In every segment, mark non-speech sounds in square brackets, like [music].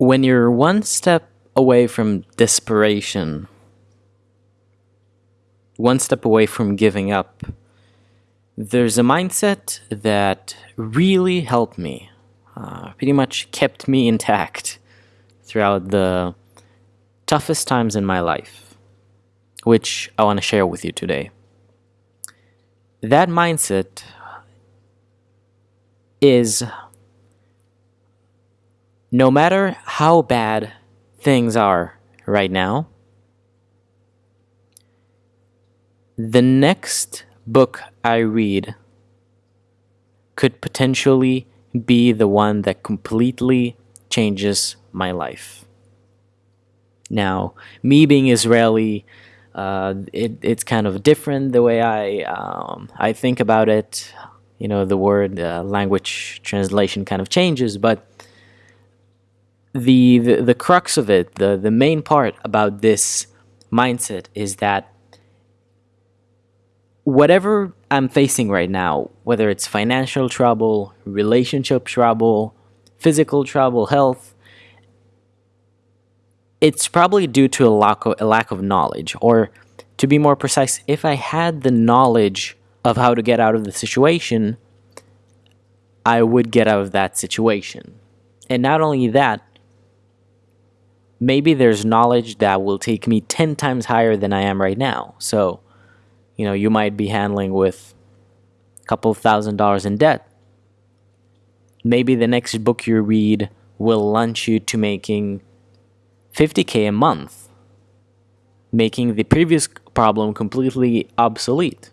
when you're one step away from desperation, one step away from giving up, there's a mindset that really helped me, uh, pretty much kept me intact throughout the toughest times in my life, which I want to share with you today. That mindset is no matter how bad things are right now, the next book I read could potentially be the one that completely changes my life. Now, me being Israeli, uh, it, it's kind of different the way I um, I think about it. You know, the word uh, language translation kind of changes, but the, the the crux of it, the the main part about this mindset is that whatever I'm facing right now, whether it's financial trouble, relationship trouble, physical trouble, health, it's probably due to a lack of, a lack of knowledge. Or to be more precise, if I had the knowledge of how to get out of the situation, I would get out of that situation. And not only that, maybe there's knowledge that will take me 10 times higher than I am right now. So, you know, you might be handling with a couple thousand dollars in debt. Maybe the next book you read will launch you to making 50k a month, making the previous problem completely obsolete.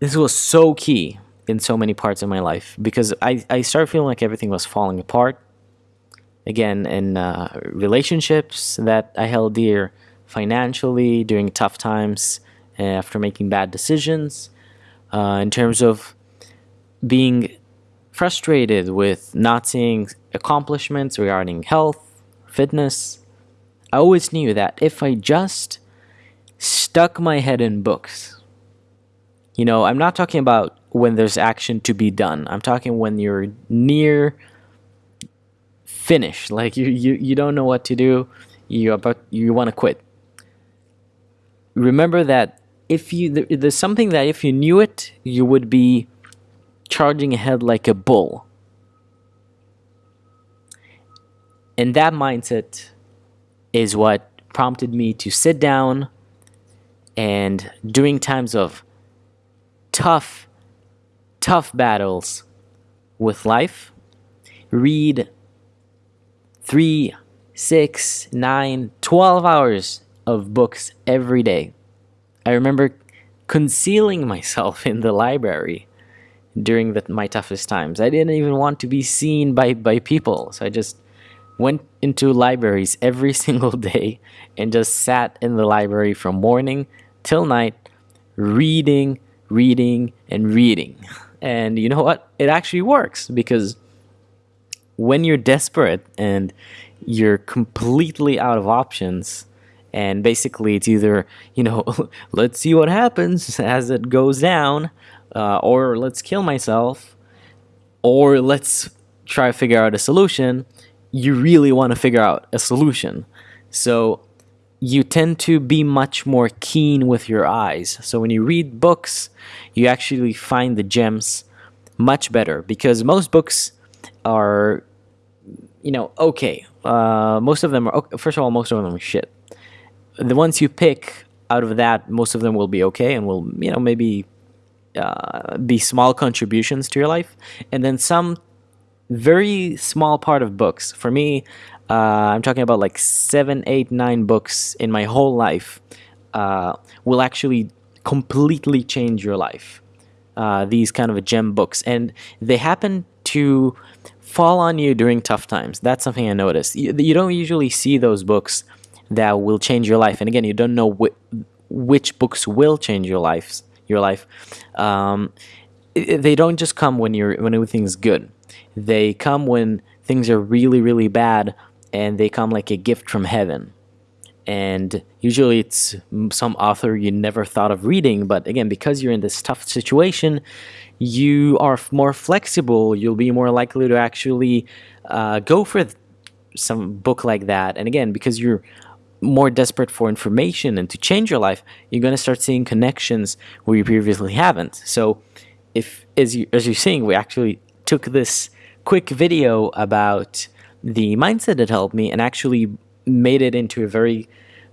This was so key in so many parts of my life because I, I started feeling like everything was falling apart. Again, in uh, relationships that I held dear, financially during tough times uh, after making bad decisions, uh, in terms of being frustrated with not seeing accomplishments regarding health, fitness. I always knew that if I just stuck my head in books, you know, I'm not talking about when there's action to be done. I'm talking when you're near finish, like you you, you don't know what to do, you about you want to quit. Remember that if you there's something that if you knew it, you would be charging ahead like a bull. And that mindset is what prompted me to sit down and during times of tough, tough battles with life, read three, six, nine, 12 hours of books every day. I remember concealing myself [laughs] in the library during the, my toughest times. I didn't even want to be seen by, by people. So I just went into libraries every [laughs] single day and just sat in the library from morning till night, reading, reading, and reading. [laughs] And you know what? It actually works because when you're desperate and you're completely out of options, and basically it's either, you know, [laughs] let's see what happens [laughs] as it goes down, uh, or let's kill myself, or let's try to figure out a solution, you really want to figure out a solution. So you tend to be much more keen with your eyes. So when you read books, you actually find the gems much better because most books are, you know, okay. Uh, most of them are, first of all, most of them are shit. The ones you pick out of that, most of them will be okay and will, you know, maybe uh, be small contributions to your life. And then some very small part of books. For me, uh, I'm talking about like seven, eight, nine books in my whole life uh, will actually completely change your life. Uh, these kind of gem books, and they happen to fall on you during tough times. That's something I noticed. You, you don't usually see those books that will change your life, and again, you don't know wh which books will change your life. Your life. Um, they don't just come when you're when everything's good they come when things are really, really bad and they come like a gift from heaven. And usually it's some author you never thought of reading but again because you're in this tough situation you are more flexible. You'll be more likely to actually uh, go for some book like that. And again because you're more desperate for information and to change your life you're going to start seeing connections where you previously haven't. So if as you as you're seeing we actually took this quick video about the mindset that helped me and actually made it into a very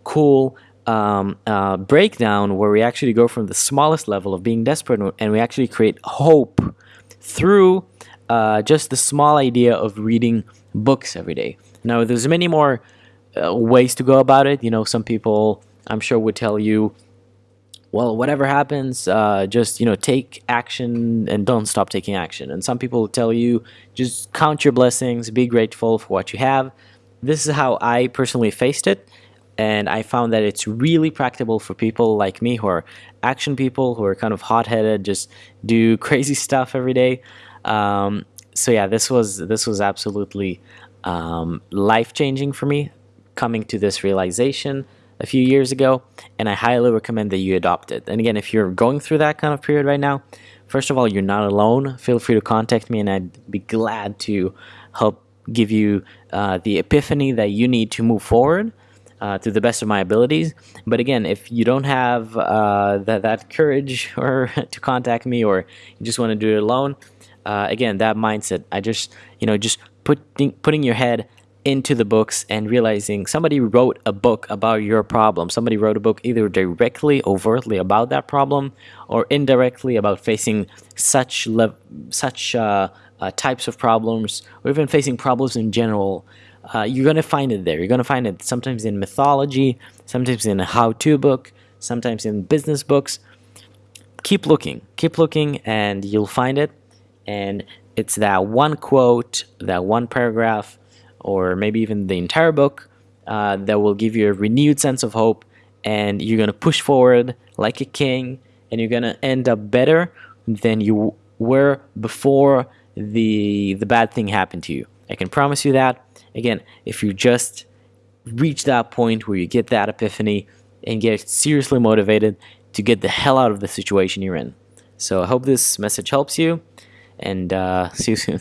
cool um, uh, breakdown where we actually go from the smallest level of being desperate and we actually create hope through uh, just the small idea of reading books every day. Now, there's many more uh, ways to go about it. You know, some people I'm sure would tell you, well, whatever happens, uh, just you know, take action and don't stop taking action. And some people tell you, just count your blessings, be grateful for what you have. This is how I personally faced it. And I found that it's really practical for people like me who are action people, who are kind of hot-headed, just do [laughs] crazy stuff every day. Um, so yeah, this was this was absolutely um, life-changing for me, coming to this realization a few years ago, and I highly recommend that you adopt it. And again, if you're going through that kind of period right now, first of all, you're not alone. Feel free to contact me, and I'd be glad to help give you uh, the epiphany that you need to move forward uh, to the best of my abilities. But again, if you don't have uh, that, that courage [laughs] or to contact me or you just want to do it alone, uh, again, that mindset, I just, you know, just putting, putting your head into the books and realizing somebody wrote a book about your problem. Somebody wrote a book either directly, overtly about that problem or indirectly about facing such, such uh, uh, types of problems or even facing problems in general, uh, you're going to find it there. You're going to find it sometimes in mythology, sometimes in a how-to book, sometimes in business books. Keep looking, keep looking, and you'll find it. And it's that one quote, that one paragraph, or maybe even the entire book uh, that will give you a renewed sense of hope. And you're going to push forward like a king, and you're going to end up better than you were before the the bad thing happened to you. I can promise you that. Again, if you just reach that point where you get that epiphany and get seriously motivated to get the hell out of the situation you're in. So I hope this message helps you and uh, [laughs] see you soon.